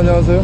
안녕하세요.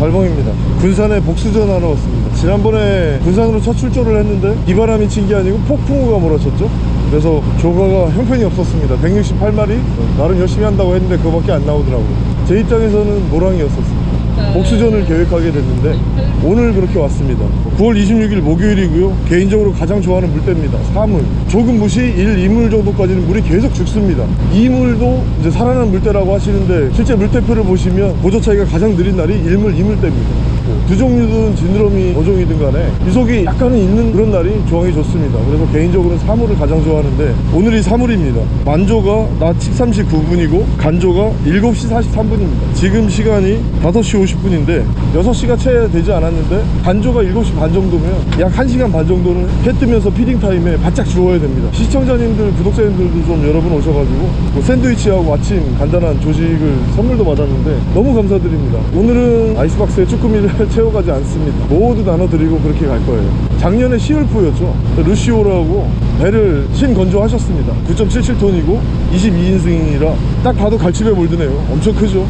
달봉입니다. 군산에 복수전 하러 왔습니다. 지난번에 군산으로 첫 출조를 했는데 비바람이 친 게 아니고 폭풍우가 몰아쳤죠? 그래서 조가가 형편이 없었습니다. 168마리 나름 열심히 한다고 했는데 그거밖에 안 나오더라고요. 제 입장에서는 노랑이었었습니 다 복수전을 계획하게 됐는데 오늘 그렇게 왔습니다. 9월 26일 목요일이고요. 개인적으로 가장 좋아하는 물때입니다. 사물. 조금 무시 1, 2물 정도까지는 물이 계속 죽습니다. 2물도 이제 살아난 물때라고 하시는데 실제 물때표를 보시면 보조 차이가 가장 느린 날이 1물, 2물 때입니다 두족류든 지느러미 어종이든 간에 유속이 약간은 있는 그런 날이 조황이 좋습니다. 그래서 개인적으로는 사물을 가장 좋아하는데 오늘이 사물입니다. 만조가 낮 13시 9분이고 간조가 7시 43분입니다. 지금 시간이 5시 50분인데 6시가 채 되지 않았는데 간조가 7시 반 정도면 약 1시간 반 정도는 해 뜨면서 feeding time에 바짝 주워야 됩니다. 시청자님들 구독자님들도 좀 여러 분 오셔가지고 뭐 샌드위치하고 아침 간단한 조식을 선물도 받았는데 너무 감사드립니다. 오늘은 아이스박스에 쭈꾸미를 채워가지 않습니다. 모두 나눠드리고 그렇게 갈 거예요. 작년에 시울프였죠. 루시오라고 배를 신건조하셨습니다. 9.77톤이고 22인승이라 딱 봐도 갈치배 몰드네요. 엄청 크죠?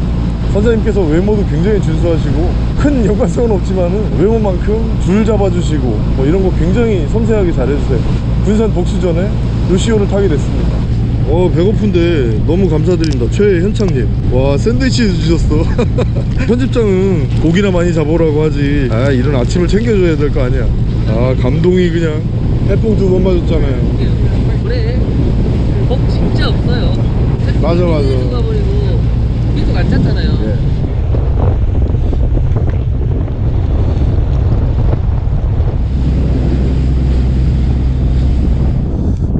선장님께서 외모도 굉장히 준수하시고 큰 연관성은 없지만은 외모만큼 줄 잡아주시고 뭐 이런 거 굉장히 섬세하게 잘해주세요. 군산 복수전에 루시오를 타게 됐습니다. 어 배고픈데 너무 감사드립니다. 최현창님. 와 샌드위치 주셨어 편집장은 고기나 많이 잡으라고 하지. 아 이런 아침을 챙겨줘야 될 거 아니야. 아 감동이 그냥 해풍 두 번 맞았잖아요. 그래. 복 진짜 없어요. 맞아, 맞아. 가버리고 계속 안 찼잖아요. 예.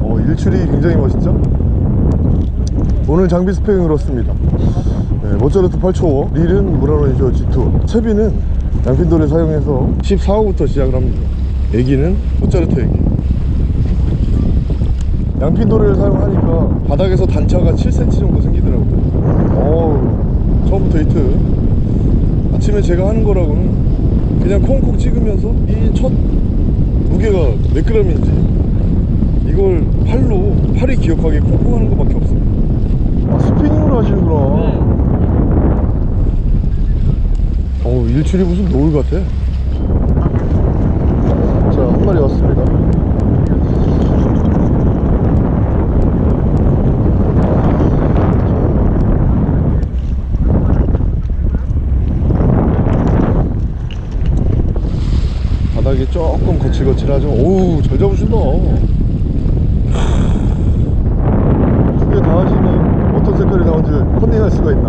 어, 일출이 굉장히 멋있죠? 오늘 장비 스펙은 그렇습니다 네, 모짜르트 8초 릴은 무라노이죠 G2 채비는 양핀도를 사용해서 14호부터 시작을 합니다. 애기는 모짜르트 애기. 양핀도를 사용하니까 바닥에서 단차가 7cm 정도 생기더라고요. 어우 처음부터 히트. 아침에 제가 하는 거라고는 그냥 콩콩 찍으면서 이 첫 무게가 몇 g인지 이걸 팔로 팔이 기억하게 콩콩 하는 것밖에 없습니다 아 스피닝으로 하시는구나. 네. 어우 일출이 무슨 노을 같아? 자 한 마리 왔습니다. 바닥이 조금 거칠거칠하죠. 오우 잘 잡으신다 두 개 다 하시니 어떤 색깔이 컨닝할 수가 있나?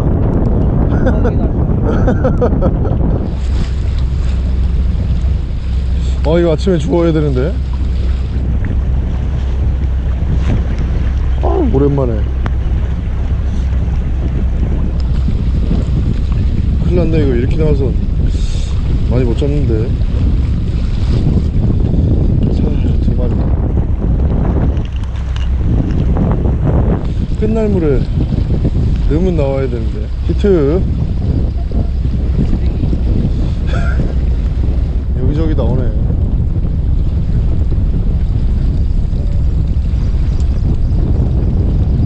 아 이거 아침에 주워야 되는데. 아 오랜만에. 큰일 났네 이거 이렇게 나와서 많이 못 잡는데. 자 두 마리 끝날 물에 넣으면 나와야 되는데. 히트. 여기저기 나오네.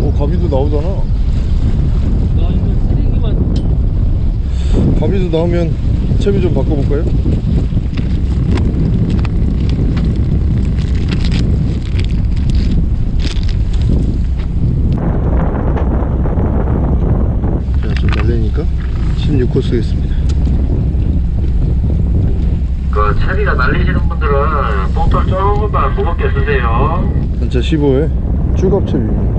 오 가비도 나오잖아. 가비도 나오면 채비 좀 바꿔볼까요? 자, 좀 날리니까 16호 쓰겠습니다. 그 채비가 날리시는 분들은 봉돌 조금만 무겁게 쓰세요. 단차 15에 쭈갑채비입니다.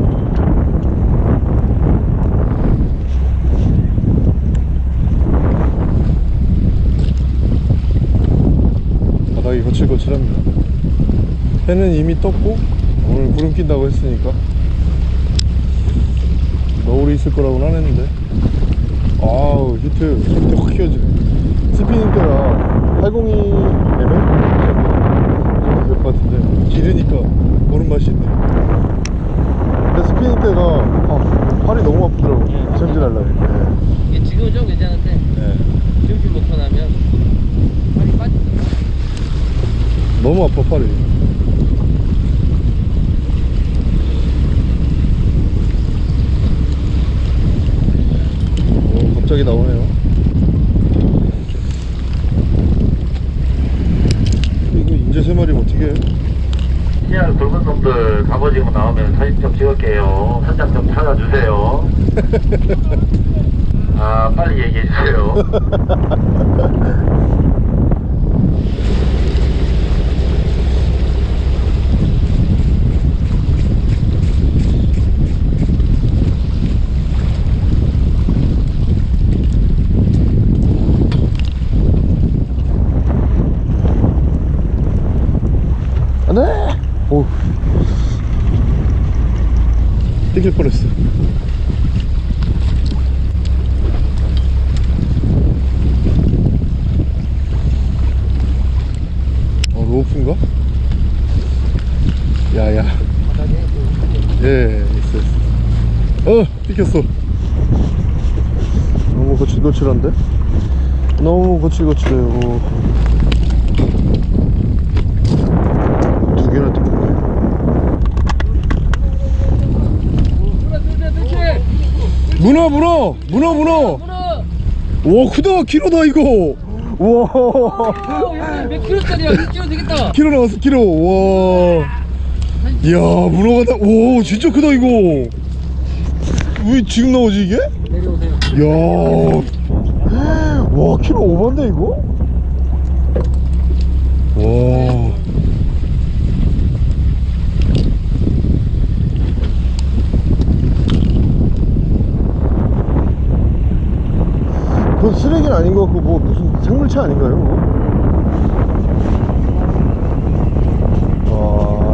바닥이 거칠거칠합니다. 해는 이미 떴고 오늘 구름 낀다고 했으니까. 너울이 있을 거라고는 안 했는데 아우 히트 히트 확 휘어지네. 스피닝 때라 802mm 정도 될것 같은데. 기르니까 보는 맛이 있네. 근데 스피닝 때가 아, 팔이 너무 아프더라고. 예. 챔질하려고. 네. 이게 지금은 좀 괜찮은데 네. 지금 놓고 나면 팔이 빠져 너무 아파 팔이 갑자기 나오네요. 이거 인제 세 마리 어떻게 해? 시야 붉은 놈들 가버지고 나오면 사진 좀 찍을게요. 현장 좀 찾아주세요. 아 빨리 얘기해주세요. 땡길 뻔했어. 어 로프인가? 야야. 예 있어 있어. 어 삐켰어. 너무 거칠거칠한데? 너무 거칠거칠해요 두 개나 뜯었네 문어 문어 문어 문어 와 크다 키로다 이거 와몇 킬로짜리야? 6kg 되겠다. 키로 나왔어 키로 와 이야 문어가 다, 오 진짜 크다 이거 왜 지금 나오지 이게? 내려오세요. 이야 와 키로 오반데 이거? 와 쓰레기는 아닌 것 같고 뭐 무슨 생물체 아닌가요? 와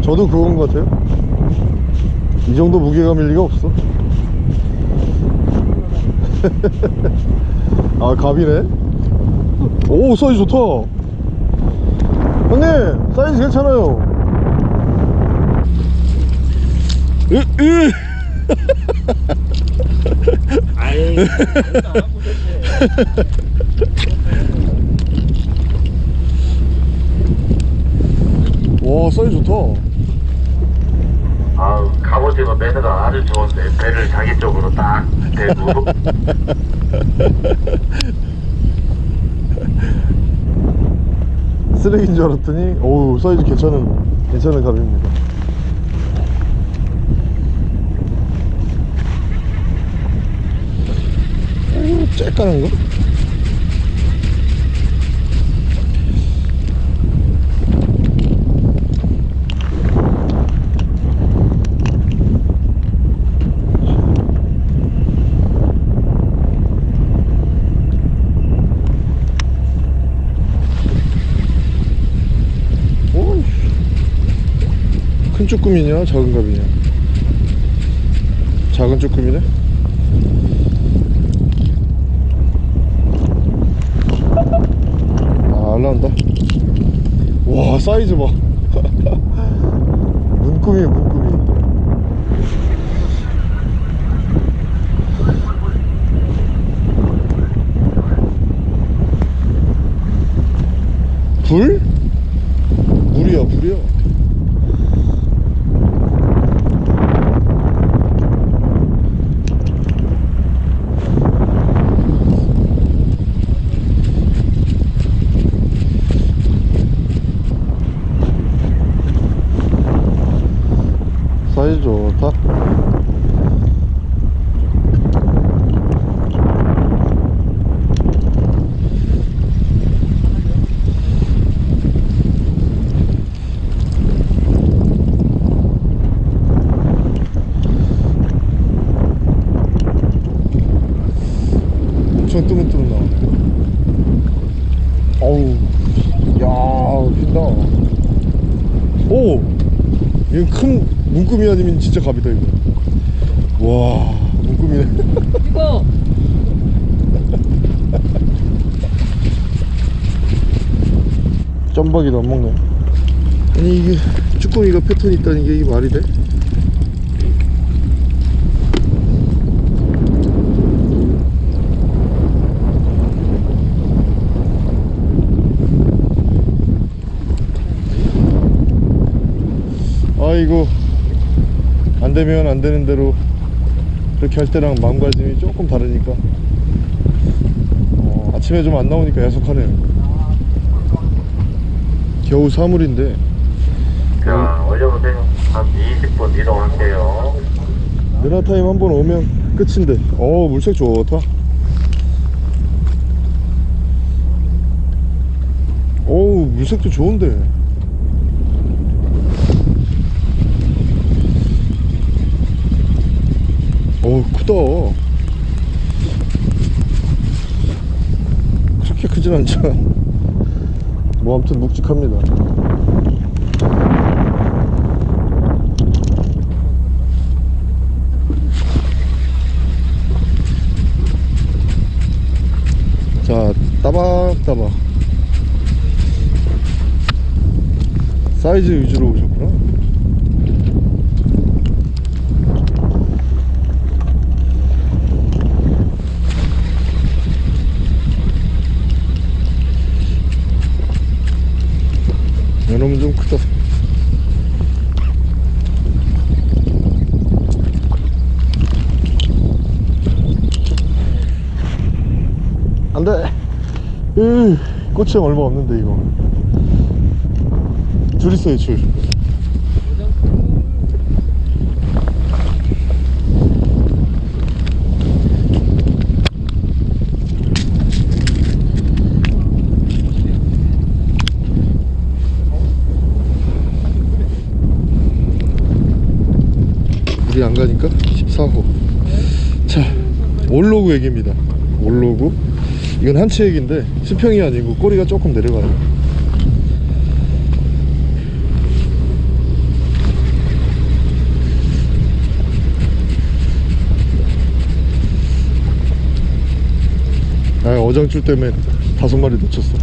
저도 그건 것 같아요. 이 정도 무게감일 리가 없어. 아 갑이네. 오 사이즈 좋다. 형님 사이즈 괜찮아요. 으, 으. 아이. 와 사이즈 좋다 아우, 갑오징어 매너가 아주 좋은데, 배를 자기 쪽으로 딱 대고. 쓰레기인 줄 알았더니 어우 사이즈 괜찮은 괜찮은 갑입니다 오, 쬐까는 거? 오, 큰 쭈꾸미냐? 작은 갑이냐? 작은 쭈꾸미네 아 올라온다. 와 사이즈 봐. 문구미 문구미. 불? 물이야 불이야 사이즈 좋다 엄청 뜨문뜨문 나오네 어우 야 핀다 오 이건 큰 문구미 아니면 진짜 갑이다 이거 와 문구미네 이거. 짬박이도 안 먹네 아니 이게 패턴이 있다는 게 이게 말이 돼? 아이고 안 되면 안 되는 대로 그렇게 할 때랑 마음가짐이 조금 다르니까. 어, 아침에 좀 안 나오니까 야속하네요. 겨우 사물인데 올려보세요. 한 20분 이동할게요. 느나타임 한 번 오면 끝인데. 어 물색 좋다. 어우 물색도 좋은데. 어우 크다. 그렇게 크진 않지만 뭐 아무튼 묵직합니다 자 따박따박. 사이즈 위주로 오셨구나. 이놈은 좀 크다 안돼 으 꼬치형 얼마 없는데 이거. 줄 있어요 줄 물이 안 가니까 14호. 자 올로그 얘기입니다. 올로그 이건 한치 얘기인데 수평이 아니고 꼬리가 조금 내려가요. 아 어장줄 때문에 다섯 마리 놓쳤어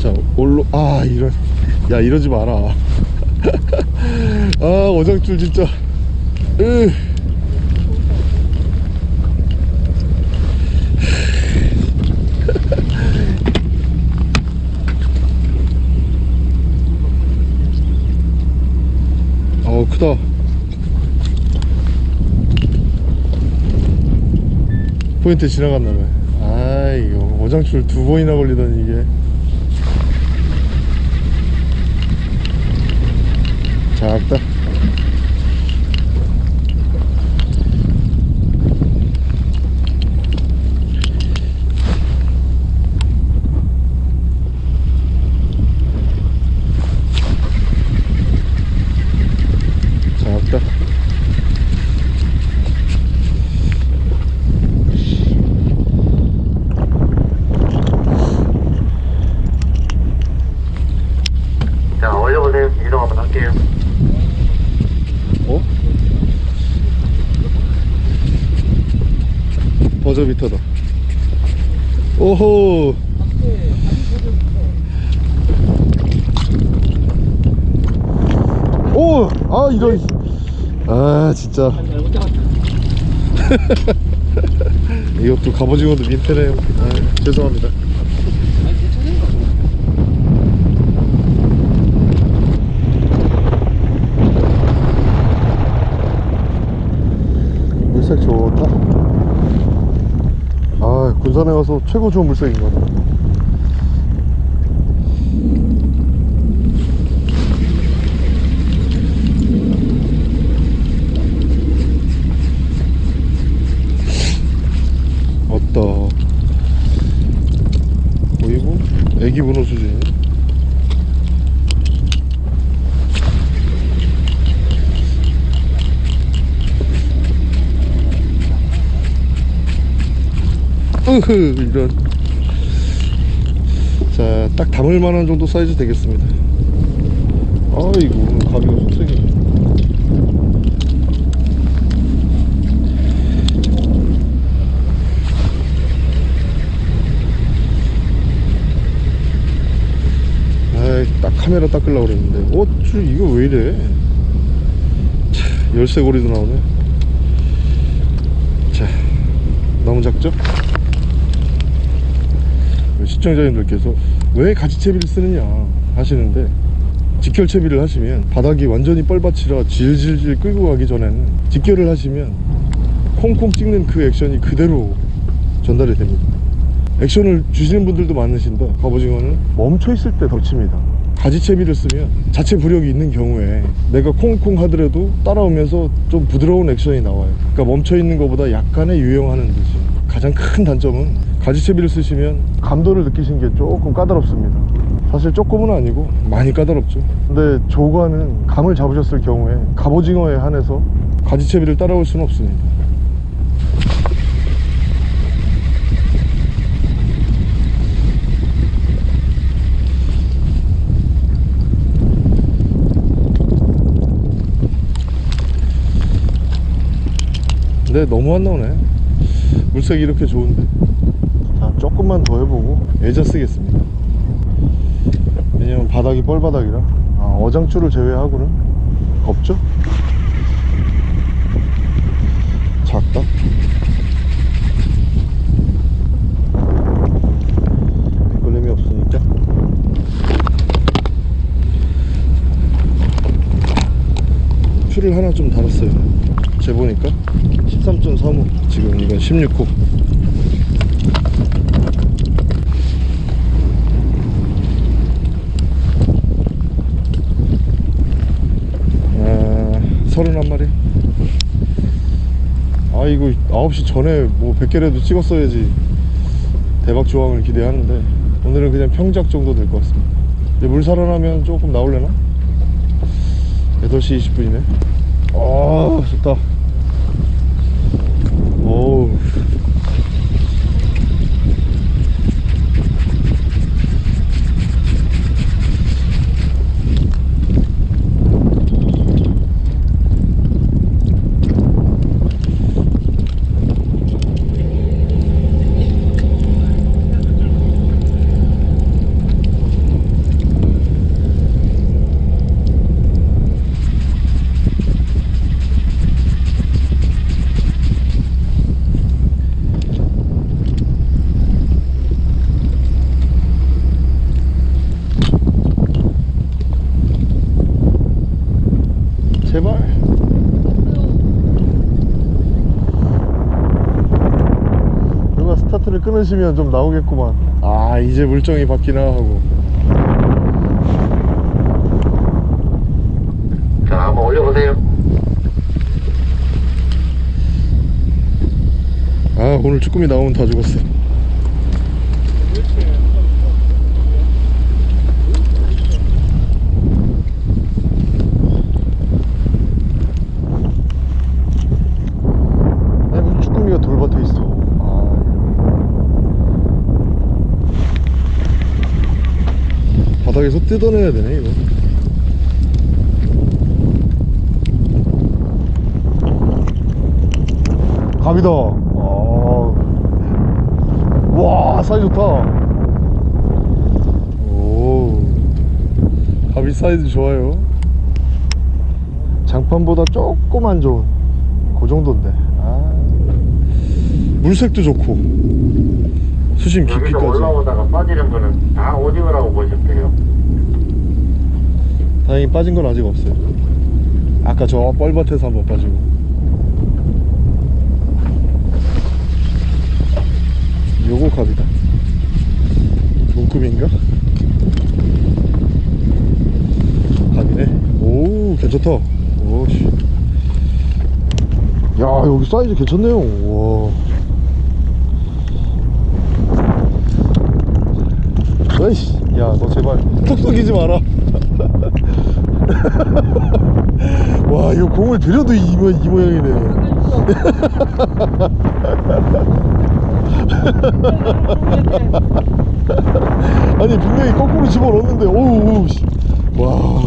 자 올로 아 이런 야 이러지 마라. 아 어장줄 진짜. 으. 어 크다. 포인트 지나갔나봐요 아 이거 어장줄 두 번이나 걸리더니 이게 작 5미터다. 오호. 오! 아 이거. 아 진짜. 이것도 갑오징어도 민폐네요. 아, 죄송합니다. 물색 좋다. 군산에 와서 최고 좋은 물색인 것 같아 왔다 보이고 애기 문어 수준 으흐 이런. 자 딱 담을 만한 정도 사이즈 되겠습니다. 아이고 가비가 아이 딱 카메라 닦으려고 그랬는데. 어? 줄 이거 왜 이래? 차, 열쇠고리도 나오네. 자 너무 작죠? 시청자님들께서 왜 가지채비를 쓰느냐 하시는데 직결채비를 하시면 바닥이 완전히 뻘밭이라 질질질 끌고 가기 전에는 직결을 하시면 콩콩 찍는 그 액션이 그대로 전달이 됩니다. 액션을 주시는 분들도 많으신데 갑오징어는 멈춰 있을 때더 칩니다. 가지채비를 쓰면 자체 부력이 있는 경우에 내가 콩콩 하더라도 따라오면서 좀 부드러운 액션이 나와요. 그러니까 멈춰 있는 것보다 약간의 유영하는 듯이 가장 큰 단점은 가지채비를 쓰시면 감도를 느끼신 게 조금 까다롭습니다. 사실 조금은 아니고 많이 까다롭죠. 근데 조과는 감을 잡으셨을 경우에 갑오징어에 한해서 가지채비를 따라올 수는 없습니다. 근데 너무 안 나오네 물색이 이렇게 좋은데? 자 조금만 더 해보고 애자 쓰겠습니다. 왜냐면 바닥이 뻘바닥이라. 아, 어장줄을 제외하고는 없죠? 작다. 걸림이 없으니까. 줄을 하나 좀 달았어요 재보니까 13.35 지금 이건 16호. 아, 31마리. 아 이거 9시 전에 뭐 100개라도 찍었어야지 대박 조항을 기대하는데 오늘은 그냥 평작 정도 될 것 같습니다. 물 살아나면 조금 나올려나? 8시 20분이네. 아 좋다 오우 제발 누가 스타트를 끊으시면 좀 나오겠구만. 아 이제 물정이 바뀌나 하고. 자, 한번 올려보세요. 아 오늘 쭈꾸미 나오면 다 죽었어 아니 무슨 쭈꾸미가 돌밭에 있어 아 바닥에서 뜯어내야 되네 이거 갑이다. 아. 와, 사이즈 좋다. 오. 갑이 사이즈 좋아요. 장판보다 조금 안 좋은 그 정도인데. 아. 물색도 좋고. 수심 깊이까지. 올라오다가 빠지는 거는 다 오징어라고 보시면 돼요. 다행히 빠진 건 아직 없어요. 아까 저 뻘밭에서 한번 빠지고. 요거 갑이다. 동급인가? 갑이네. 오, 괜찮다. 오씨. 야, 여기 사이즈 괜찮네요. 와. 에이씨, 야, 너 제발. 톡 쏘기지 마라. 와 이거 공을 들여도 이, 모- 이 모양이네. 아니 분명히 거꾸로 집어넣었는데 오우 씨. 와.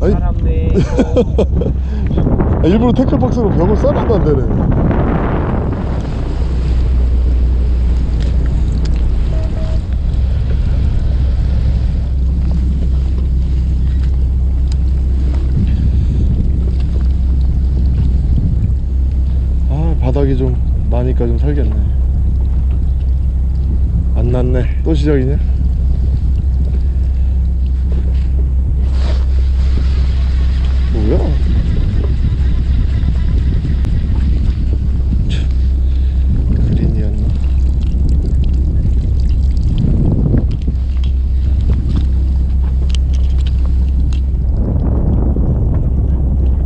아니. 아, 일부러 태클박스로 벽을 쌓아도 안 되네 아 바닥이 좀 나니까 좀 살겠네 안 맞네 또 시작이냐? 뭐야? 참, 그린이었나?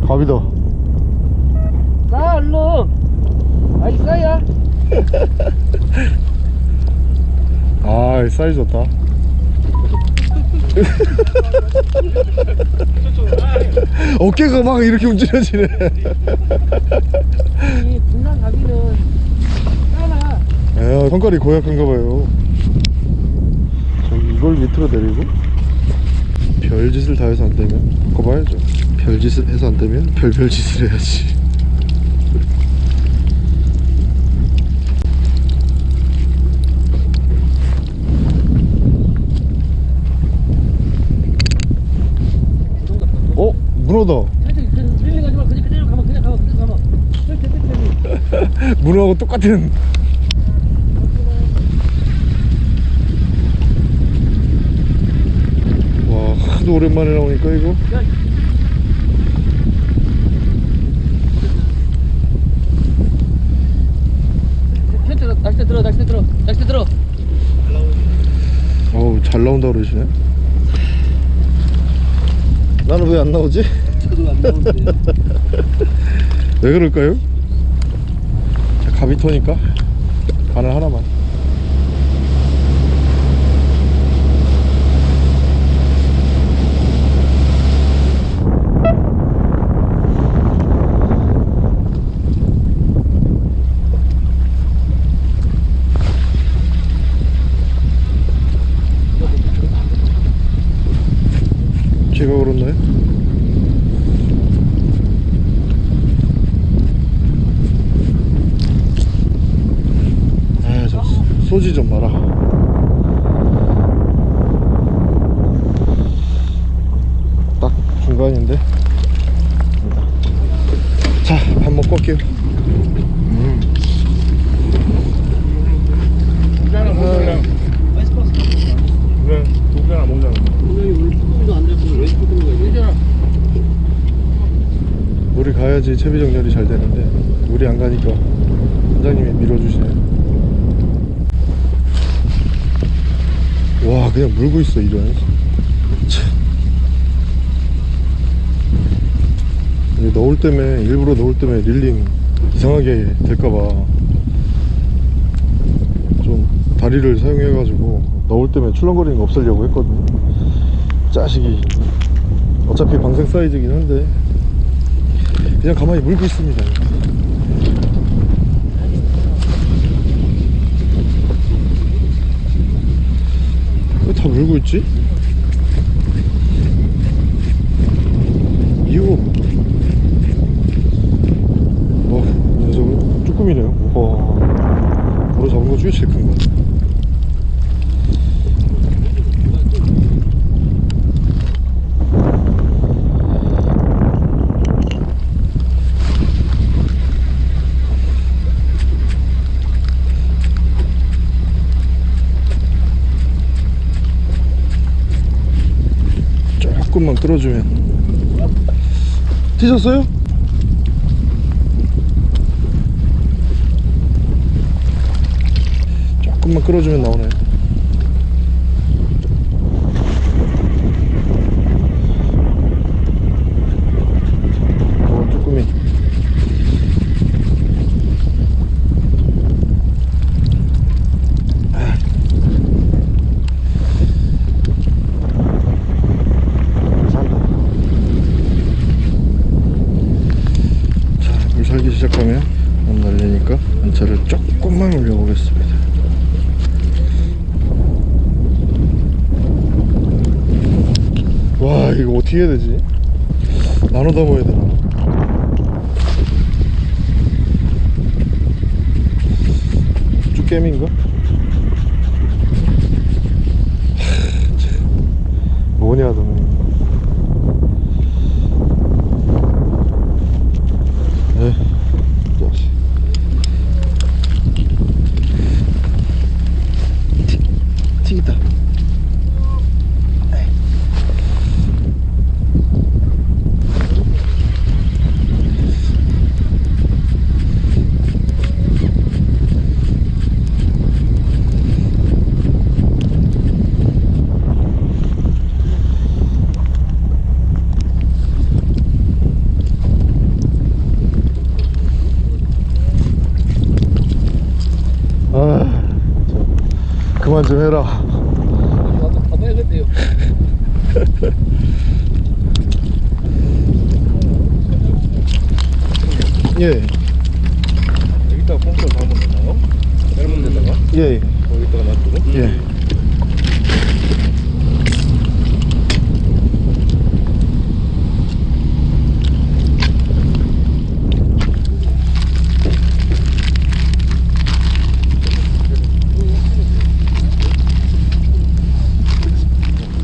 갑이다 싸 얼른 아이 싸야 아 사이즈 좋다. 어깨가 막 이렇게 움직여지네. 이 분란 가기는 싸나 에 성깔이 고약한가 봐요. 저기 이걸 밑으로 내리고 별짓을 다 해서 안 되면 바꿔봐야죠. 별짓을 해서 안 되면 별별짓을 해야지 어? 문어다 살짝 그 릴링 하지 마 그냥 그대로 가만 그냥 가만 그냥 가만 이렇게 이렇게 문어하고 똑같은. 와 하도 오랜만에 나오니까 이거? 들어 들어 들어 어우 잘 나온다 그러시네. 나는 왜 안 나오지? 왜 그럴까요? 자, 가비토니까 바늘 하나만 제가 그렇나요? 아, 저 소지 좀 마라. 딱 중간인데. 자, 밥 먹고 올게요. 음. 물이 가야지 채비 정렬이 잘 되는데 물이 안 가니까 원장님이 밀어주시네. 와, 그냥 물고 있어 이런. 참. 이게 너울 때문에 일부러 너울 때문에 릴링 이상하게 될까봐 좀 다리를 사용해 가지고 너울 때문에 출렁거리는 거 없애려고 했거든요. 짜식이 어차피 방생 사이즈긴 한데 그냥 가만히 물고 있습니다. 왜 다 물고 있지? 이거 와, 녀석은 쭈꾸미네요. 와, 바로 잡은 거 중에 제일 큰 거. 조금만 끌어주면 티셨어요? 조금만 끌어주면 나오네 어 쭈꾸미 아. 산다 자, 물 살기 시작하면 안 날리니까 안차를 조금만 올려보겠습니다. 와, 이거 어떻게 해야 되지? 나눠 담아야 되나? 쭈깨미인가? 뭐냐, 너는. 에 자식 그만 좀 해라 와서 가봐야겠네요. 예 여기다가 뽕돌 담으면 되나요? 짧은 데다가 예, 여기다가 놔두고 예.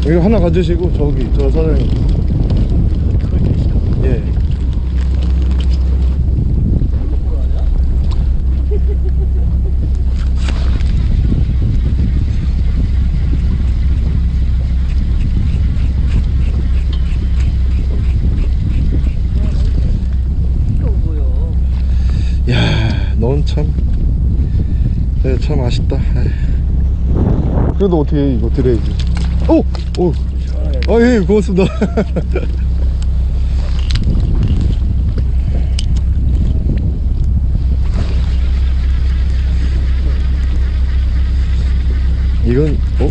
이거 하나 가지시고 저기 저 사장님 예? 야, 넌 참, 네, 참 아쉽다. 에이. 그래도 어떻게 해, 이거 드려야지. 오, 오, 아 예, 고맙습니다. 이건 어?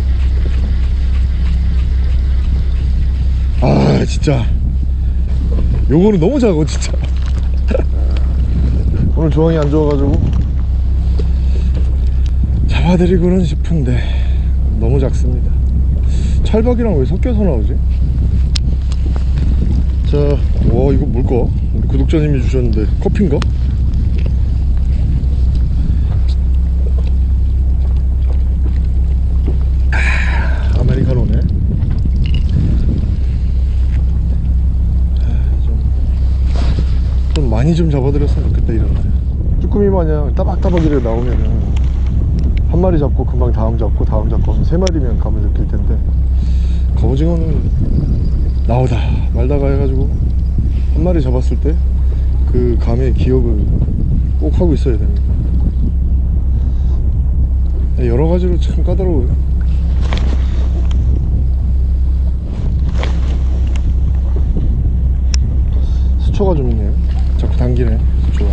아 진짜 요거는 너무 작아 진짜 오늘 조항이 안 좋아가지고 잡아드리고는 싶은데 너무 작습니다 찰박이랑 왜 섞여서 나오지? 자, 와 이거 뭘까? 우리 구독자님이 주셨는데 커피인가? 아, 아메리카노네 아, 좀, 좀 많이 좀 잡아드렸으면 좋겠다 이런 날 쭈꾸미 마냥 따박따박 이렇게 나오면은 한 마리 잡고 금방 다음 잡고 다음 잡고 하면 세 마리면 감을 느낄 텐데 갑오징어는 나오다 말다가 해가지고 한 마리 잡았을 때 그 감의 기억을 꼭 하고 있어야 됩니다. 여러 가지로 참 까다로워요. 수초가 좀 있네요. 자꾸 당기네 수초가.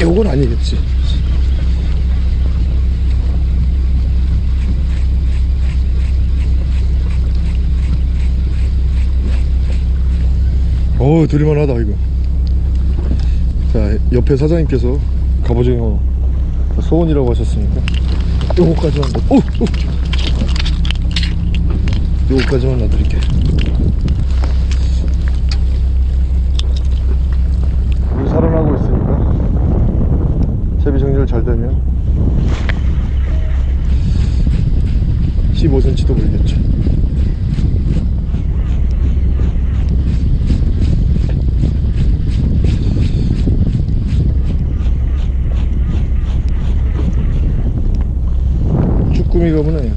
요건 아니겠지 어우 들이만하다 이거 자 옆에 사장님께서 갑오징어 소원이라고 하셨으니까 요거까지만 넣- 오! 오! 요거까지만 놔드릴게 물 살아나고 있으니까 채비 정렬 잘 되면 15cm도 물겠죠 쭈꾸미가 보네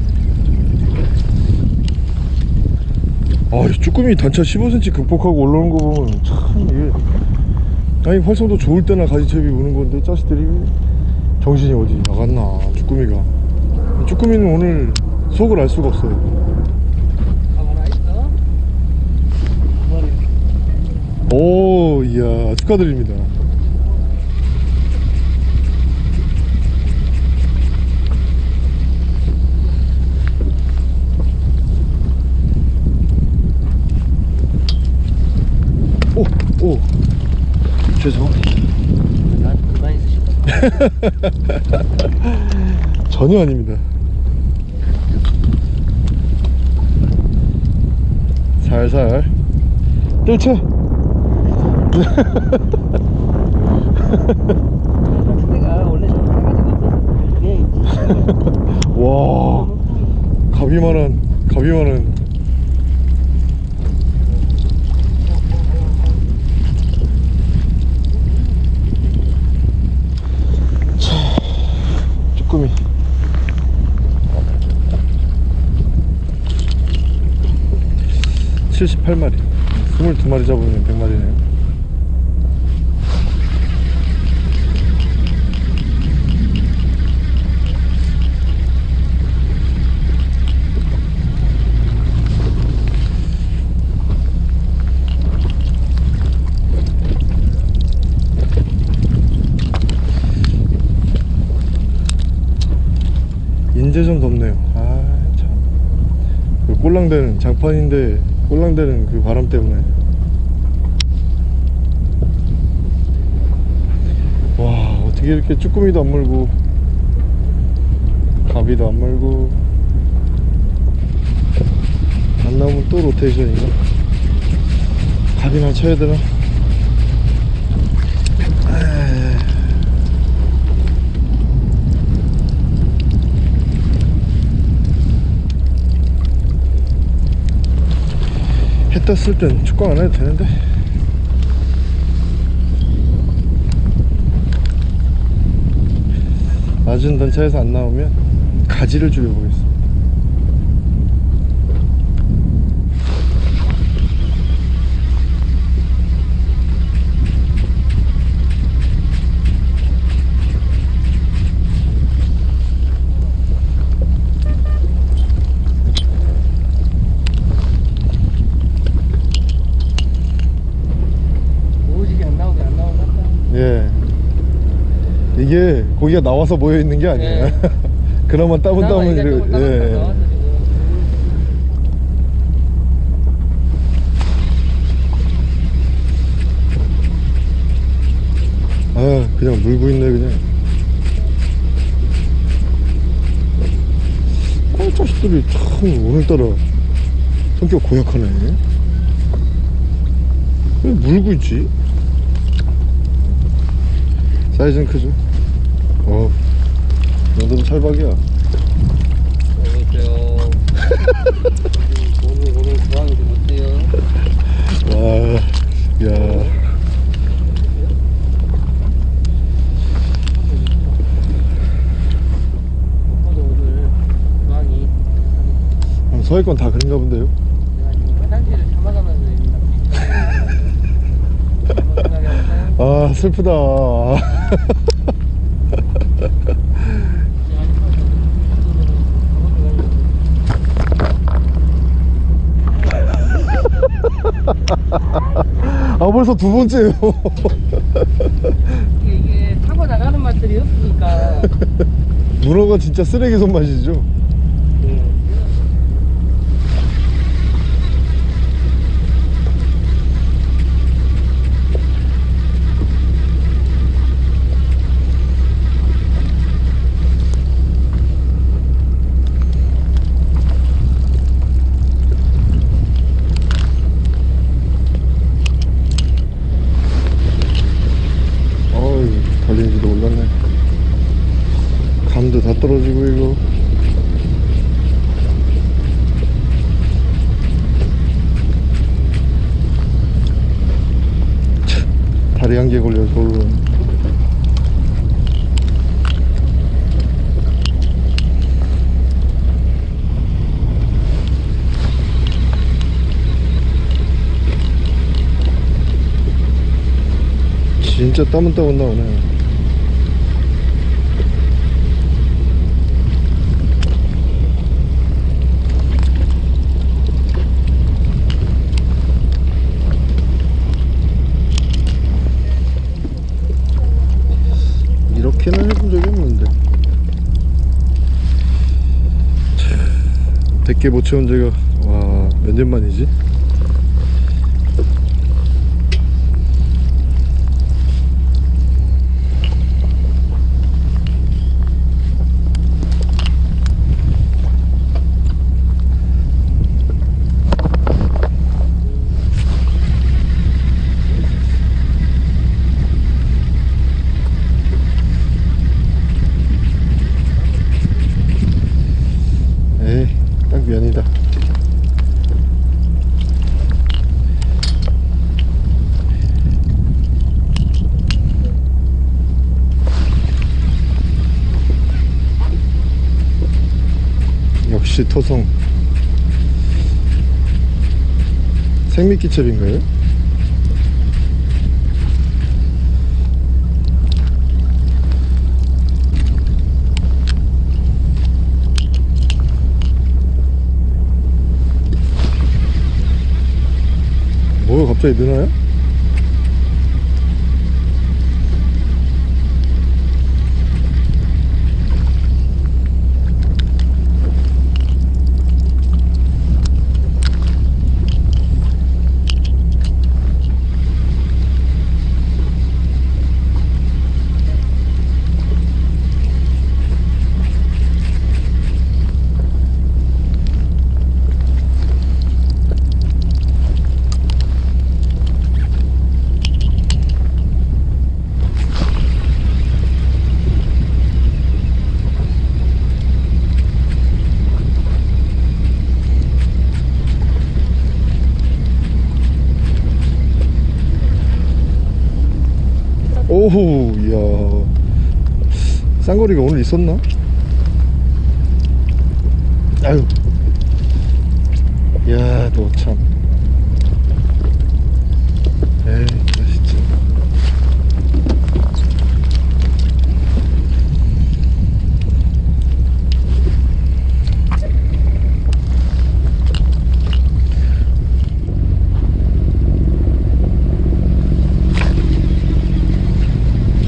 아, 이 쭈꾸미 단차 15cm 극복하고 올라오는 거 보면 참 이게 아니 활성도 좋을 때나 가지채비 우는 건데 자식들이 정신이 어디 나갔나 쭈꾸미가. 쭈꾸미는 오늘 속을 알 수가 없어요. 오 이야 축하드립니다 오오 죄송 난 그만 있으시고. 전혀 아닙니다. 살살. 뜰채. 와. 가비만한 가비만한 78마리. 22마리 잡으면 100마리네요. 인제 좀 덥네요. 아참. 그 꼴랑대는 장판인데 꼴랑대는 그 바람 때문에 와 어떻게 이렇게 쭈꾸미도 안 물고 가비도 안 물고 안 나오면 또 로테이션인가? 가비나 쳐야 되나? 에이. 해 떴을 땐 축구 안 해도 되는데. 낮은 단차에서 안 나오면 가지를 줄여보겠습니다 오지게 안 나오게 안 나오나? 예 이게 고기가 나와서 모여 있는 게 아니에요 예. 그나마 따분따분 이렇게 예. 아 그냥 물고 있네 그냥 어 자식들이 참 오늘따라 성격 고약하네 왜 물고 있지? 사이즈는 크죠? 어, 이 정도면 찰박이야. 여보세요. 오늘 오늘 고항이 좀 어때요? 와, 야. 오빠도 오늘 고항이 아, 서해권 다 그런가 본데요? 아, 슬프다. 벌써 두 번째예요. 이게, 이게 타고 나가는 맛들이 없으니까 문어가 진짜 쓰레기 손맛이죠? 어이, 달리는지도 몰랐네. 감도 다 떨어지고, 이거. 참, 다리 한 개 걸려, 서울로. 진짜 땀은 땀은 나오네. 이렇게는 해본 적이 없는데. 참, 100개 못 채운 지가, 와, 몇 년 만이지? 에이, 딱 면이다. 역시 토성. 생미끼첩인가요? 뭐가 갑자기 느나요? 오 이야 쌍거리가 오늘 있었나? 아유 야 너 참 에이 나 진짜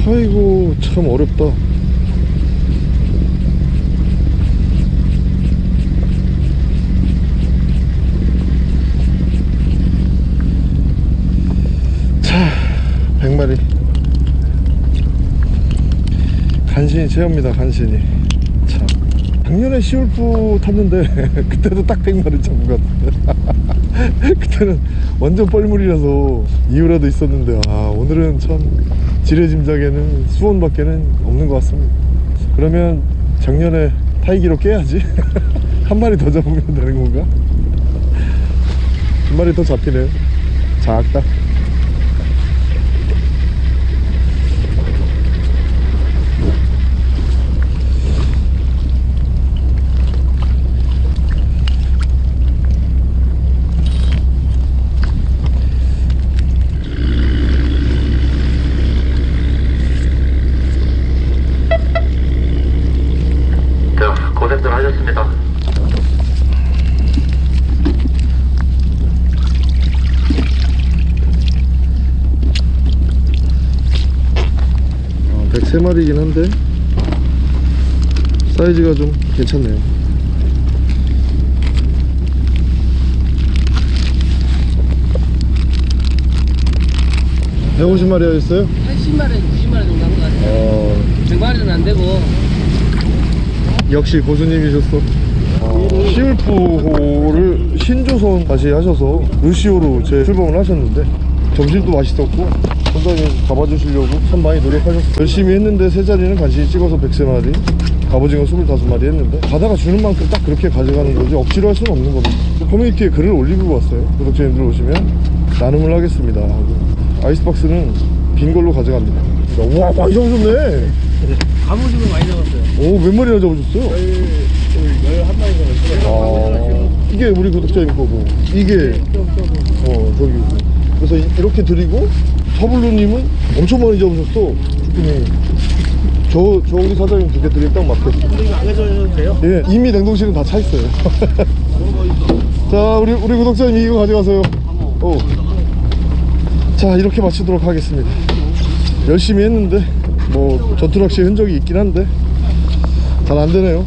아이고 참 어렵다 자 100마리 간신히 채웁니다 간신히. 참. 작년에 시울프 탔는데 그때도 딱 100마리 잡은 것 같은데 그때는 완전 뻘물이라서 이유라도 있었는데 아 오늘은 참 지뢰짐작에는 수온밖에는 없는 것 같습니다. 그러면 작년에 타이기로 깨야지. 한 마리 더 잡으면 되는 건가? 한 마리 더 잡히네요. 작다 자, 고생들 하셨습니다. 어, 103 마리긴 한데 사이즈가 좀 괜찮네요 (150마리) 하셨어요? 80마리, 90마리 정도 한 것 같아요. 어, 100마리는 안 되고. 역시 고수님이셨어 시울프호를 신조선 다시 하셔서 루시오로 재출범을 하셨는데 점심도 맛있었고 선장님 잡아주시려고 참 많이 노력하셨어요. 열심히 했는데 세 자리는 간신히 찍어서 103마리 갑오징어 25마리 했는데 바다가 주는 만큼 딱 그렇게 가져가는 거지 억지로 할 수는 없는 겁니다. 커뮤니티에 글을 올리고 왔어요. 구독자님들 오시면 나눔을 하겠습니다 하고. 아이스박스는 빈 걸로 가져갑니다. 우와 많이 잡으셨네. 갑오징어 많이 잡았어요. 오몇 마리나 잡으셨어요? 열한 마리 잡았어요. 아, 이게 우리 구독자님 거고. 이게. 어 저기. 그래서 이- 이렇게 드리고 서블루님은 엄청 많이 잡으셨어. 저, 저 우리 사장님 두 개 드리면 딱 맞겠어. 이거 안 가져도 돼요? 예 이미 냉동실은 다 차 있어요. 자 우리 우리 구독자님 이거 가져가세요. 오. 자 이렇게 마치도록 하겠습니다. 열심히 했는데 뭐 전투낚시 흔적이 있긴 한데 잘 안되네요